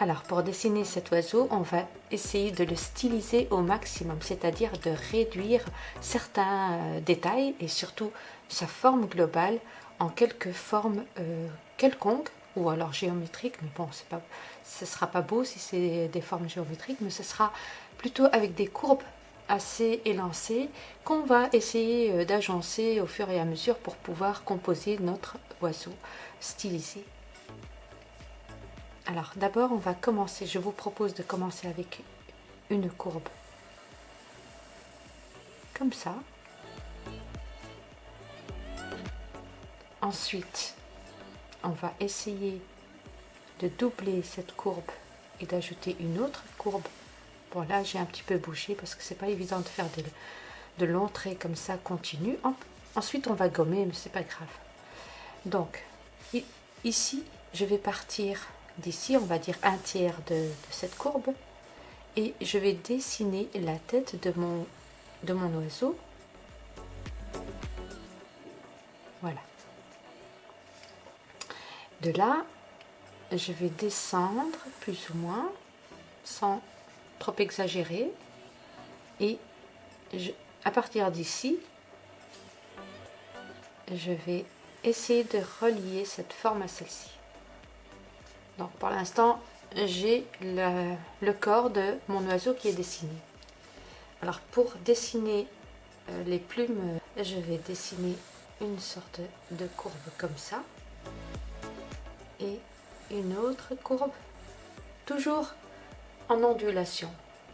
Alors, pour dessiner cet oiseau, on va essayer de le styliser au maximum, c'est-à-dire de réduire certains euh, détails et surtout sa forme globale en quelques formes euh, quelconques ou alors géométriques, mais bon, pas, ce ne sera pas beau si c'est des formes géométriques, mais ce sera plutôt avec des courbes assez élancées qu'on va essayer euh, d'agencer au fur et à mesure pour pouvoir composer notre oiseau stylisé. Alors d'abord on va commencer, je vous propose de commencer avec une courbe comme ça. Ensuite, on va essayer de doubler cette courbe et d'ajouter une autre courbe. Bon là j'ai un petit peu bouché parce que c'est pas évident de faire de, de longs traits comme ça continu. Ensuite on va gommer mais c'est pas grave. Donc ici je vais partir d'ici, on va dire un tiers de, cette courbe. Et je vais dessiner la tête de mon, de mon oiseau. Voilà. De là, je vais descendre plus ou moins, sans trop exagérer. Et à partir d'ici, je vais essayer de relier cette forme à celle-ci. Donc pour l'instant, j'ai le, corps de mon oiseau qui est dessiné. Alors pour dessiner euh, les plumes, je vais dessiner une sorte de courbe comme ça. Et une autre courbe, toujours en ondulation,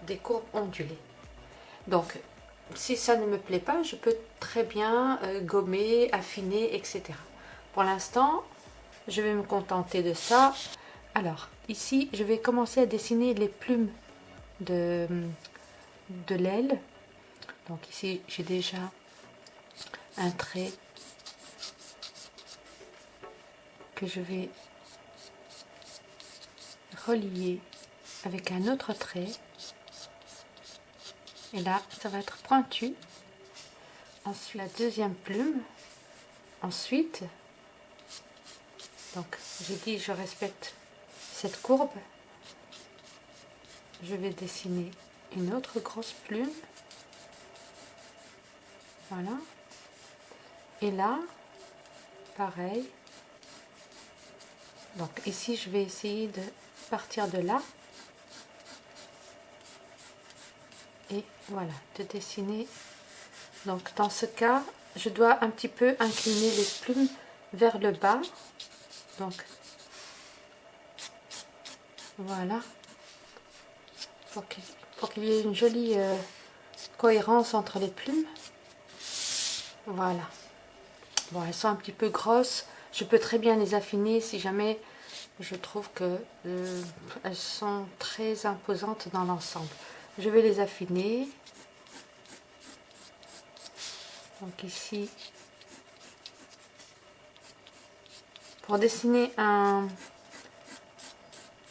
des courbes ondulées. Donc si ça ne me plaît pas, je peux très bien euh, gommer, affiner, etc. Pour l'instant, je vais me contenter de ça. Alors, ici, je vais commencer à dessiner les plumes de, l'aile. Donc ici, j'ai déjà un trait que je vais relier avec un autre trait. Et là, ça va être pointu. Ensuite, la deuxième plume. Ensuite, donc j'ai dit je respecte cette courbe, je vais dessiner une autre grosse plume. Voilà. Et là, pareil. Donc ici, je vais essayer de partir de là. Et voilà, de dessiner. Donc dans ce cas, je dois un petit peu incliner les plumes vers le bas. Donc voilà. Pour qu'il y ait une jolie euh, cohérence entre les plumes. Voilà. Bon, elles sont un petit peu grosses. Je peux très bien les affiner si jamais je trouve que euh, elles sont très imposantes dans l'ensemble. Je vais les affiner. Donc ici, pour dessiner un,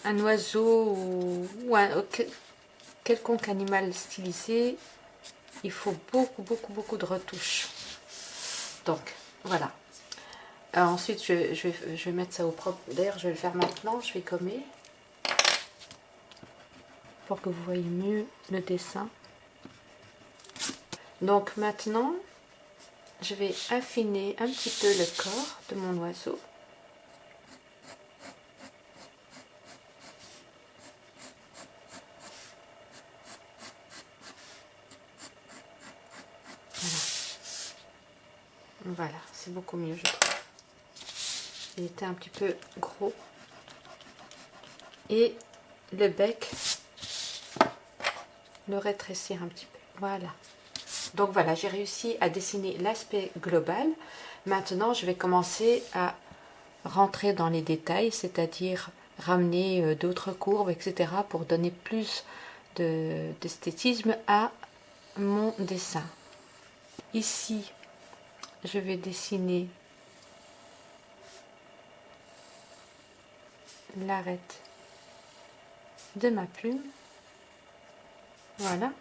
un oiseau ou, un quelconque animal stylisé, il faut beaucoup, beaucoup, beaucoup de retouches. Donc, voilà. Euh, ensuite, je, je, vais, je, vais, mettre ça au propre. D'ailleurs, je vais le faire maintenant. Je vais gommer pour que vous voyez mieux le dessin. Donc maintenant, je vais affiner un petit peu le corps de mon oiseau. Voilà, c'est mieux, je trouve. Il était un petit peu gros. Et le bec, le rétrécir un petit peu. Voilà. Donc voilà, j'ai réussi à dessiner l'aspect global. Maintenant, je vais commencer à rentrer dans les détails, c'est-à-dire ramener euh, d'autres courbes, etc. pour donner plus d'esthétisme à mon dessin. Ici, je vais dessiner l'arête de ma plume. Voilà.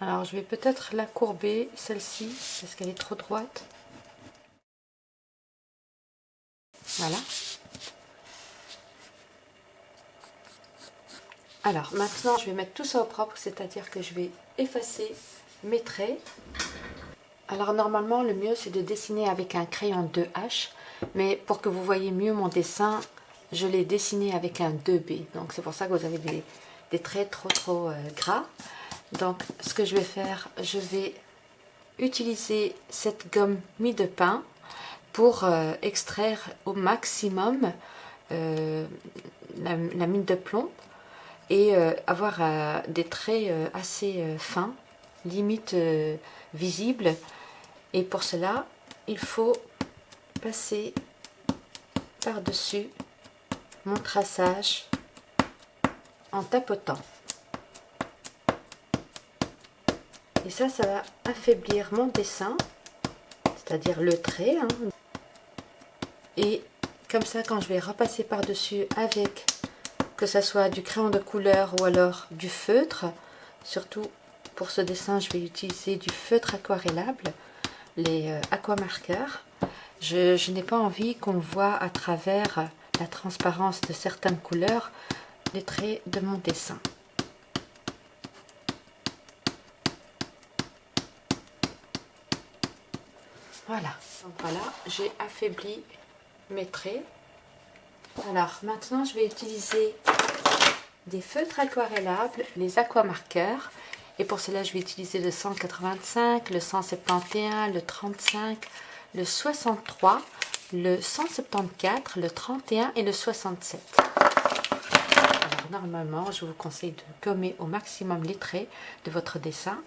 Alors je vais peut-être la courber, celle-ci, parce qu'elle est trop droite. Voilà. Alors maintenant je vais mettre tout ça au propre, c'est-à-dire que je vais effacer mes traits. Alors normalement le mieux c'est de dessiner avec un crayon 2H, mais pour que vous voyez mieux mon dessin, je l'ai dessiné avec un 2B. Donc c'est pour ça que vous avez des, traits trop trop euh, gras. Donc ce que je vais faire, je vais utiliser cette gomme mie de pain pour euh, extraire au maximum euh, la, mine de plomb et avoir des traits assez fins, limite visibles. Et pour cela, il faut passer par-dessus mon traçage en tapotant. Et ça, ça va affaiblir mon dessin, c'est-à-dire le trait. Hein. Et comme ça, quand je vais repasser par-dessus avec, que ce soit du crayon de couleur ou alors du feutre, surtout pour ce dessin, je vais utiliser du feutre aquarellable, les euh, aquamarqueurs. Je, n'ai pas envie qu'on voit à travers la transparence de certaines couleurs les traits de mon dessin. Voilà, voilà, j'ai affaibli mes traits. Alors maintenant je vais utiliser des feutres aquarellables, les aquamarqueurs. Et pour cela je vais utiliser le 185, le 171, le 35, le 63 le 174, le 31 et le 67. Alors normalement, je vous conseille de gommer au maximum les traits de votre dessin,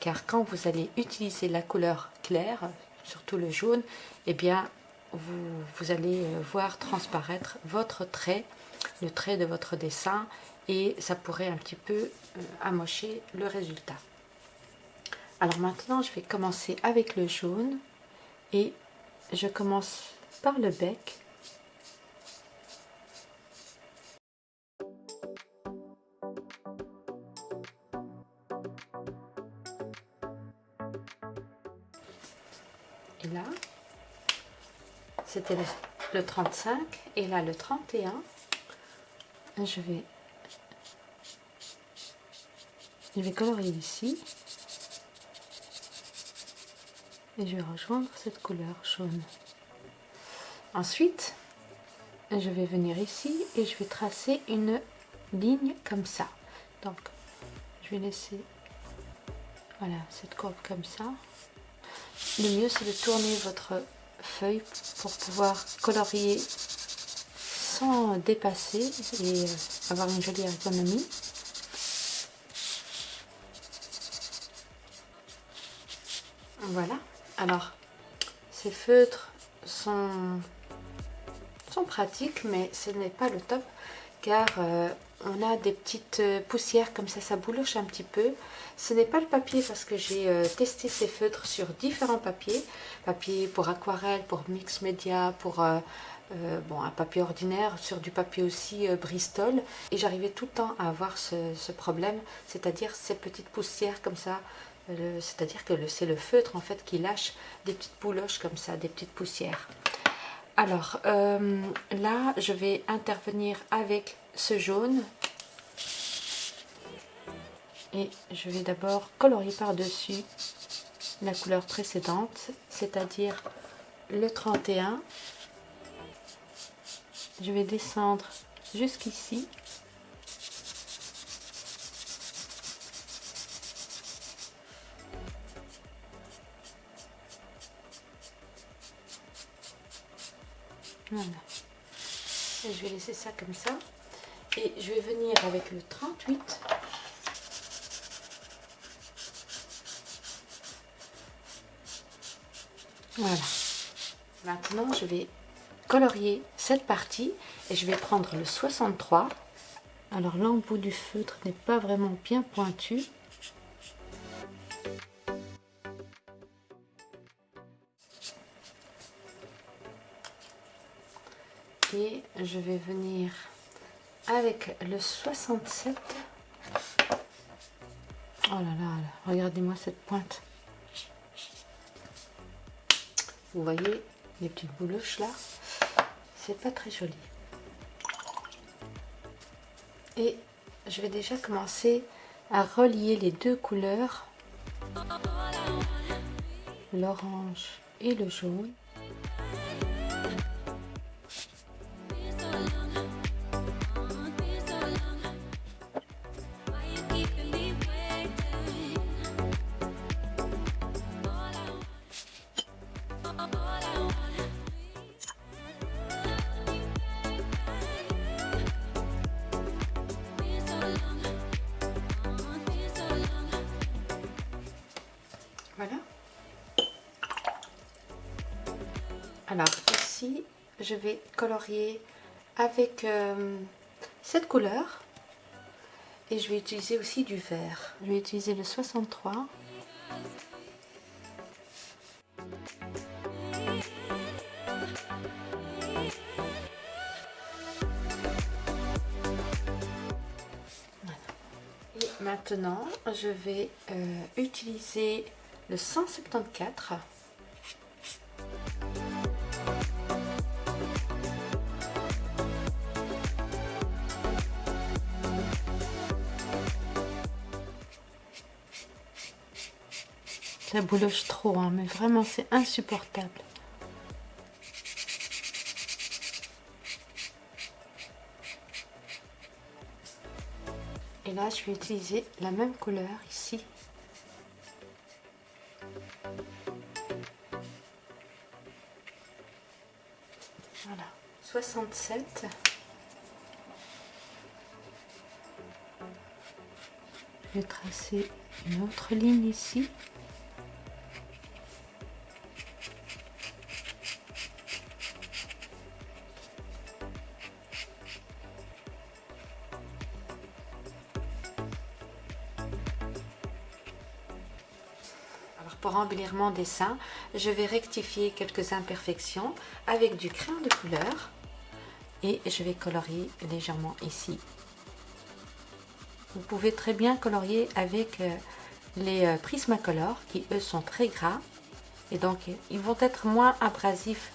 car quand vous allez utiliser la couleur claire, surtout le jaune, eh bien vous, vous allez voir transparaître votre trait, le trait de votre dessin, et ça pourrait un petit peu euh, amocher le résultat. Alors maintenant, je vais commencer avec le jaune et je commence par le bec. Et là, c'était le, 35 et là le 31. Je vais, je vais colorier ici et je vais rejoindre cette couleur jaune. Ensuite, je vais venir ici et je vais tracer une ligne comme ça. Donc, je vais laisser voilà, cette courbe comme ça. Le mieux, c'est de tourner votre feuille pour pouvoir colorier sans dépasser et euh, avoir une jolie ergonomie. Voilà. Alors, ces feutres sont pratiques, mais ce n'est pas le top car euh, on a des petites euh, poussières comme ça, ça bouloche un petit peu. Ce n'est pas le papier parce que j'ai euh, testé ces feutres sur différents papiers. Papier pour aquarelle, pour mix média, pour un papier ordinaire, sur du papier aussi Bristol. Et j'arrivais tout le temps à avoir ce problème, c'est-à-dire ces petites poussières comme ça. C'est-à-dire que c'est le feutre en fait qui lâche des petites bouloches comme ça, des petites poussières. Alors euh, là, je vais intervenir avec ce jaune. Et je vais d'abord colorier par-dessus la couleur précédente, c'est-à-dire le 31. Je vais descendre jusqu'ici. Voilà. je vais laisser ça comme ça. Et je vais venir avec le 38. Voilà. Maintenant, je vais colorier cette partie et je vais prendre le 63. Alors l'embout du feutre n'est pas vraiment bien pointu. Je vais venir avec le 67 oh là là, regardez-moi cette pointe. Vous voyez les petites bouloches là c'est pas très joli. Et je vais déjà commencer à relier les deux couleurs, l'orange et le jaune. Alors ici, je vais colorier avec euh, cette couleur. Et je vais utiliser aussi du vert. Je vais utiliser le 63. Et maintenant, je vais euh, utiliser le 174. Ça bouloche trop, hein, mais vraiment c'est insupportable. Et là, je vais utiliser la même couleur ici. Voilà, 67. Je vais tracer une autre ligne ici. Mon dessin, je vais rectifier quelques imperfections avec du crayon de couleur et je vais colorier légèrement ici. Vous pouvez très bien colorier avec euh, les euh, Prismacolor qui eux sont très gras et donc ils vont être moins abrasifs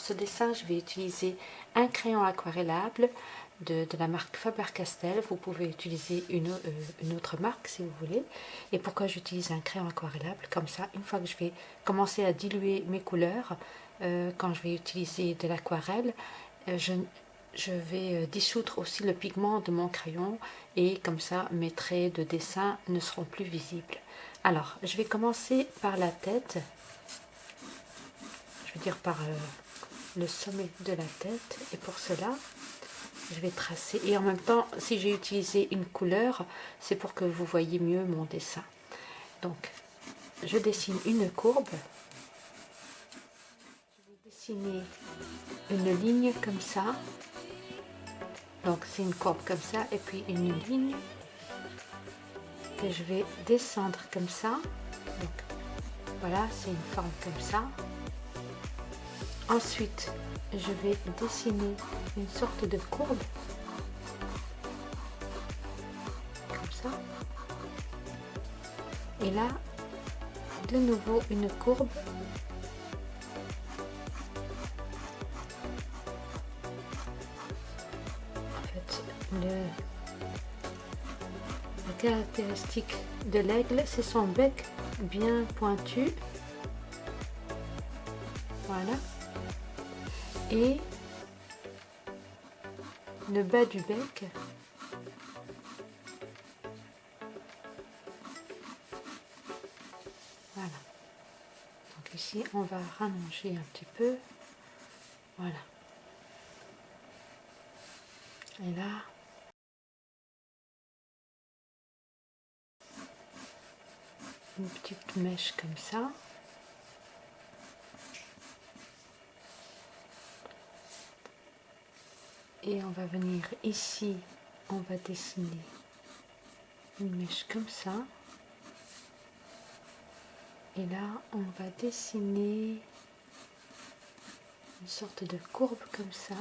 pour ce dessin, je vais utiliser un crayon aquarellable de, la marque Faber-Castell. Vous pouvez utiliser une, euh, une, autre marque si vous voulez. Et pourquoi j'utilise un crayon aquarellable Comme ça, une fois que je vais commencer à diluer mes couleurs, euh, quand je vais utiliser de l'aquarelle, euh, je, vais dissoudre aussi le pigment de mon crayon et comme ça mes traits de dessin ne seront plus visibles. Alors, je vais commencer par la tête je veux dire par le sommet de la tête. Et pour cela je vais tracer. Et en même temps si j'ai utilisé une couleur c'est pour que vous voyez mieux mon dessin. Donc je dessine une courbe. Je vais dessiner une ligne comme ça. Donc c'est une courbe comme ça et puis une ligne que je vais descendre comme ça. Voilà c'est une forme comme ça Ensuite, je vais dessiner une sorte de courbe. Comme ça. Et là, de nouveau une courbe. En fait, caractéristique de l'aigle, c'est son bec bien pointu. Voilà. Et le bas du bec. Voilà. Donc ici, on va rallonger un petit peu. Voilà. Et là, une petite mèche comme ça. Et on venir ici, on va dessiner une mèche comme ça. Et là, on va dessiner une sorte de courbe comme ça.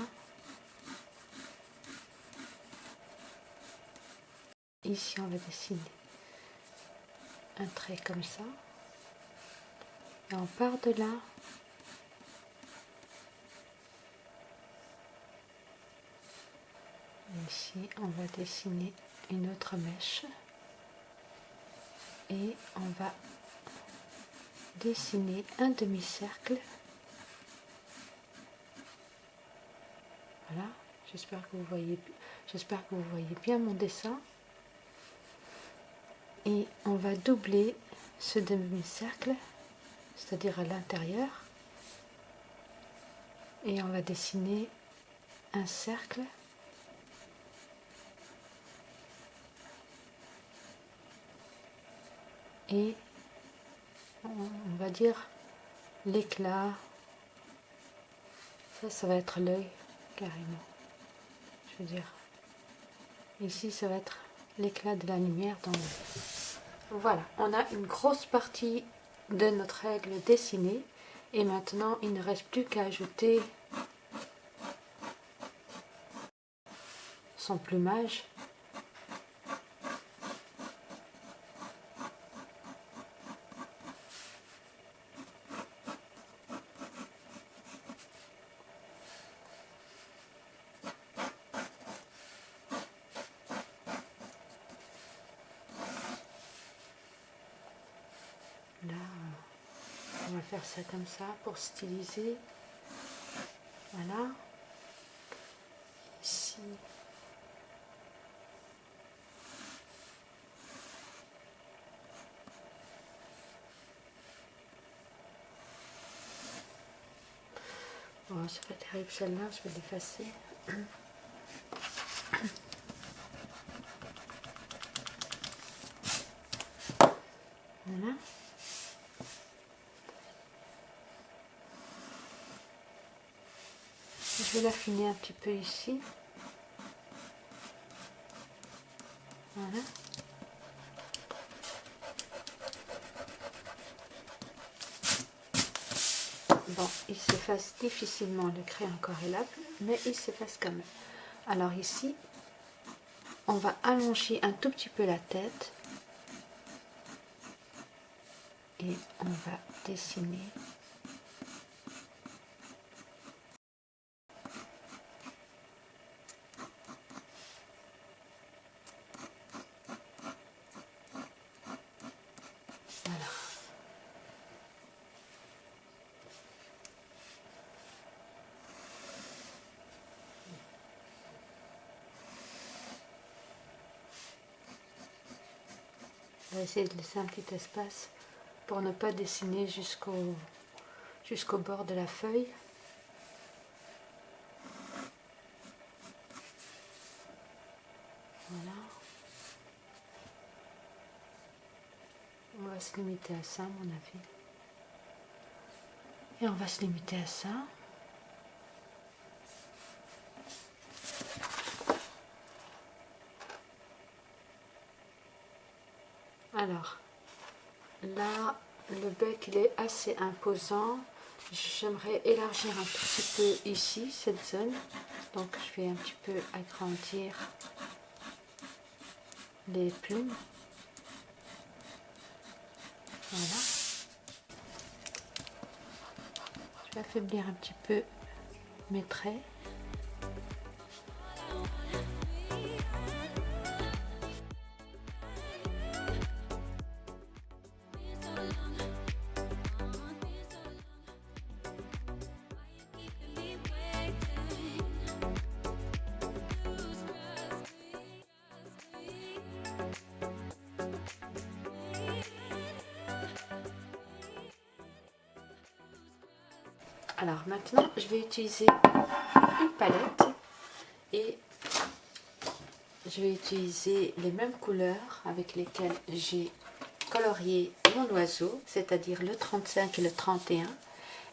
Ici, on va dessiner un trait comme ça. Et on part de là. Ici, on va dessiner une autre mèche. Et on va dessiner un demi-cercle. Voilà, j'espère que vous voyez j'espère que vous voyez bien mon dessin et on va doubler ce demi-cercle, c'est-à-dire à, l'intérieur, et on va dessiner un cercle et on va dire l'éclat ça ça va être l'œil carrément je veux dire ici ça va être l'éclat de la lumière dans Voilà, on a une grosse partie de notre aigle dessinée. Et maintenant, il ne reste plus qu'à ajouter son plumage Là, on va faire ça comme ça pour styliser. Voilà. Ici. Bon, c'est pas terrible celle-là, je vais l'effacer. Voilà. Je l'affiner un petit peu ici. Voilà. Bon, il s'efface difficilement le crayon corrélable, mais il s'efface quand même. Alors ici, on va allonger un tout petit peu la tête et on va dessiner essayer de laisser un petit espace pour ne pas dessiner jusqu'au jusqu'au bord de la feuille. Voilà. On va se limiter à ça, à mon avis. Et on va se limiter à ça. Alors, là, le bec, il est assez imposant. J'aimerais élargir un petit peu ici, cette zone. Donc, je vais un petit peu agrandir les plumes. Voilà. Je vais affaiblir un petit peu mes traits. Alors maintenant, je vais utiliser une palette et je vais utiliser les mêmes couleurs avec lesquelles j'ai colorié mon oiseau, c'est-à-dire le 35 et le 31.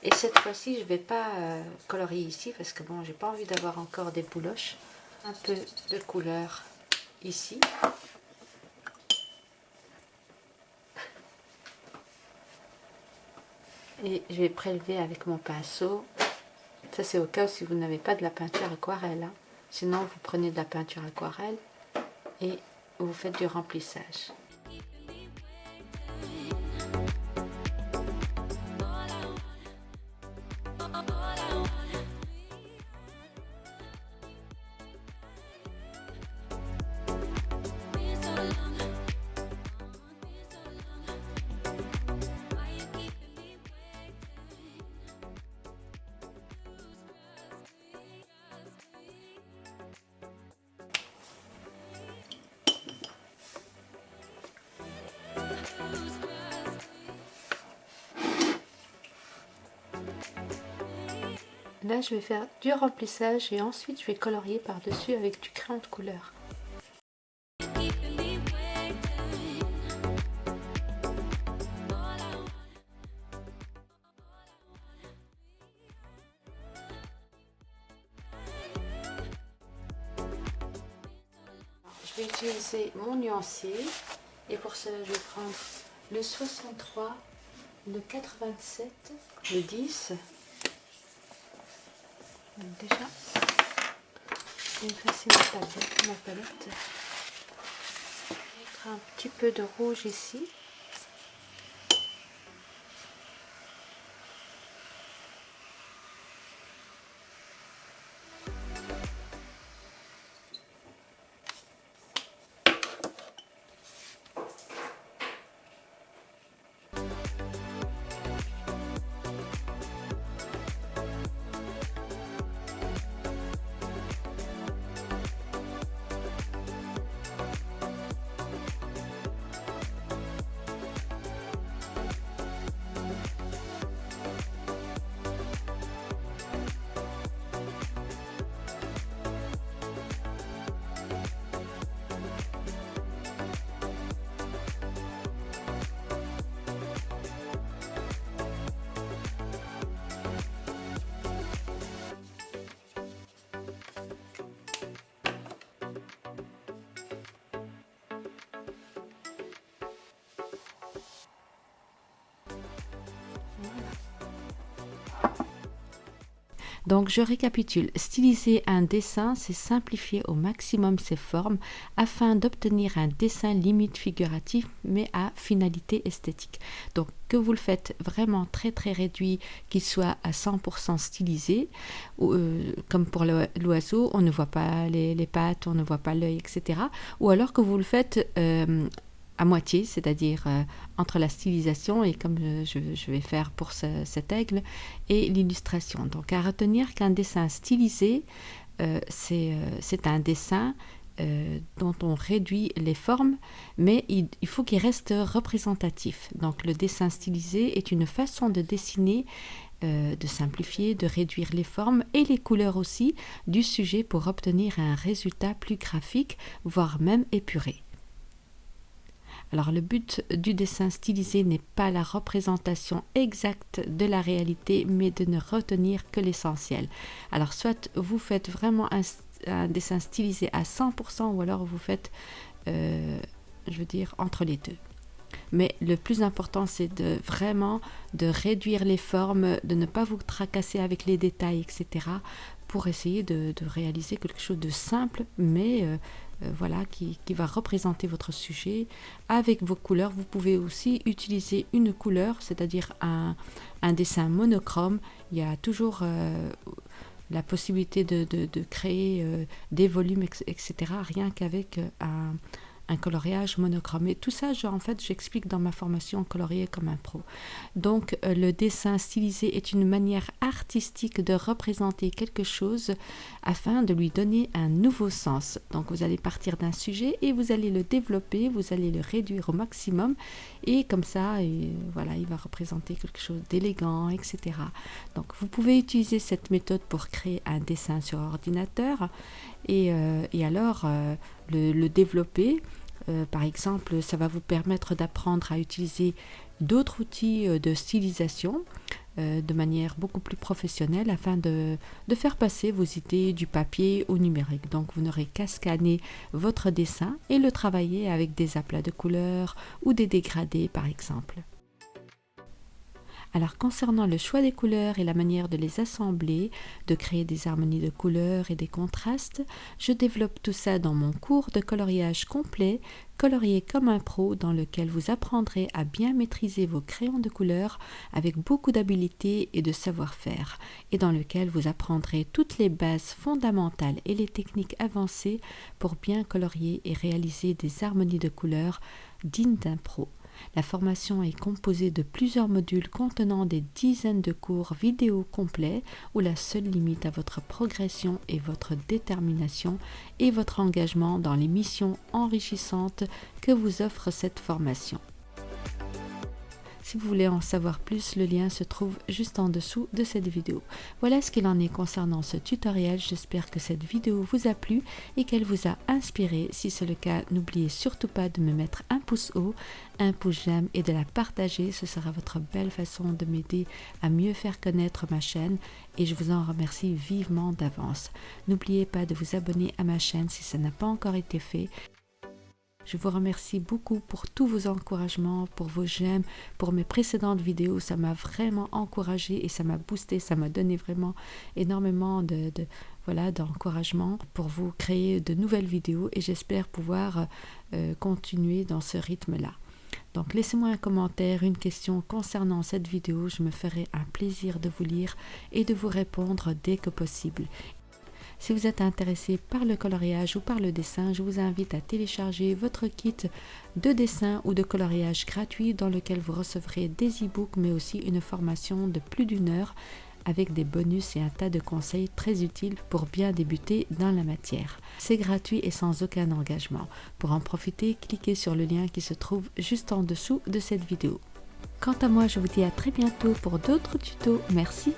Et cette fois-ci, je ne vais pas euh, colorier ici parce que bon, j'ai pas envie d'avoir encore des bouloches. Un peu de couleur ici. Et je vais prélever avec mon pinceau. Ça c'est au cas où si vous n'avez pas de la peinture aquarelle. Hein. Sinon vous prenez de la peinture aquarelle et vous faites du remplissage. Là, je vais faire du remplissage et ensuite je vais colorier par-dessus avec du crayon de couleur. Je vais utiliser mon nuancier et pour cela je vais prendre le 63, le 87, le 10 déjà, je vais effacer ma palette. Mettre un petit peu de rouge ici. Donc je récapitule, styliser un dessin, c'est simplifier au maximum ses formes afin d'obtenir un dessin limite figuratif mais à finalité esthétique. Donc que vous le faites vraiment très très réduit, qu'il soit à 100% stylisé, euh, comme pour l'oiseau, on ne voit pas les, pattes, on ne voit pas l'œil, etc. Ou alors que vous le faites euh, à moitié, c'est-à-dire euh, entre la stylisation et comme je, vais faire pour cet aigle et l'illustration. Donc à retenir qu'un dessin stylisé, euh, euh, c'est un dessin dont on réduit les formes, mais il, il faut qu'il reste représentatif. Donc le dessin stylisé est une façon de dessiner de simplifier, de réduire les formes et les couleurs aussi du sujet pour obtenir un résultat plus graphique, voire même épuré. Alors le but du dessin stylisé n'est pas la représentation exacte de la réalité, mais de ne retenir que l'essentiel. Alors soit vous faites vraiment un, dessin stylisé à 100% ou alors vous faites, euh, je veux dire, entre les deux. Mais le plus important, c'est de vraiment de réduire les formes, de ne pas vous tracasser avec les détails, etc. pour essayer de, réaliser quelque chose de simple, mais euh, euh, voilà, qui, va représenter votre sujet avec vos couleurs. Vous pouvez aussi utiliser une couleur, c'est-à-dire un, dessin monochrome. Il y a toujours euh, la possibilité de, créer euh, des volumes, etc. Rien qu'avec un, un coloriage monochrome. Et tout ça, en fait, j'explique dans ma formation colorier comme un pro. Donc, euh, le dessin stylisé est une manière artistique de représenter quelque chose afin de lui donner un nouveau sens. Donc, vous allez partir d'un sujet et vous allez le développer, vous allez le réduire au maximum et comme ça, voilà, il va représenter quelque chose d'élégant, etc. Donc, vous pouvez utiliser cette méthode pour créer un dessin sur ordinateur et, euh, alors euh, le, développer. Euh, par exemple, ça va vous permettre d'apprendre à utiliser d'autres outils de stylisation de manière beaucoup plus professionnelle afin de, de, faire passer vos idées du papier au numérique. Donc vous n'aurez qu'à scanner votre dessin et le travailler avec des aplats de couleurs ou des dégradés par exemple. Alors concernant le choix des couleurs et la manière de les assembler, de créer des harmonies de couleurs et des contrastes, je développe tout ça dans mon cours de coloriage complet, colorier comme un pro, dans lequel vous apprendrez à bien maîtriser vos crayons de couleurs avec beaucoup d'habileté et de savoir-faire, et dans lequel vous apprendrez toutes les bases fondamentales et les techniques avancées pour bien colorier et réaliser des harmonies de couleurs dignes d'un pro. La formation est composée de plusieurs modules contenant des dizaines de cours vidéo complets où la seule limite à votre progression est votre détermination et votre engagement dans les missions enrichissantes que vous offre cette formation. Si vous voulez en savoir plus, le lien se trouve juste en dessous de cette vidéo. Voilà ce qu'il en est concernant ce tutoriel. J'espère que cette vidéo vous a plu et qu'elle vous a inspiré. Si c'est le cas, n'oubliez surtout pas de me mettre un pouce haut, un pouce j'aime et de la partager. Ce sera votre belle façon de m'aider à mieux faire connaître ma chaîne et je vous en remercie vivement d'avance. N'oubliez pas de vous abonner à ma chaîne si ça n'a pas encore été fait. Je vous remercie beaucoup pour tous vos encouragements, pour vos j'aime, pour mes précédentes vidéos. Ça m'a vraiment encouragé et ça m'a boosté, ça m'a donné vraiment énormément de, voilà d'encouragement pour vous créer de nouvelles vidéos et j'espère pouvoir euh, continuer dans ce rythme-là. Donc laissez-moi un commentaire, une question concernant cette vidéo, je me ferai un plaisir de vous lire et de vous répondre dès que possible. Si vous êtes intéressé par le coloriage ou par le dessin, je vous invite à télécharger votre kit de dessin ou de coloriage gratuit dans lequel vous recevrez des e-books mais aussi une formation de plus d'une heure avec des bonus et un tas de conseils très utiles pour bien débuter dans la matière. C'est gratuit et sans aucun engagement. Pour en profiter, cliquez sur le lien qui se trouve juste en dessous de cette vidéo. Quant à moi, je vous dis à très bientôt pour d'autres tutos. Merci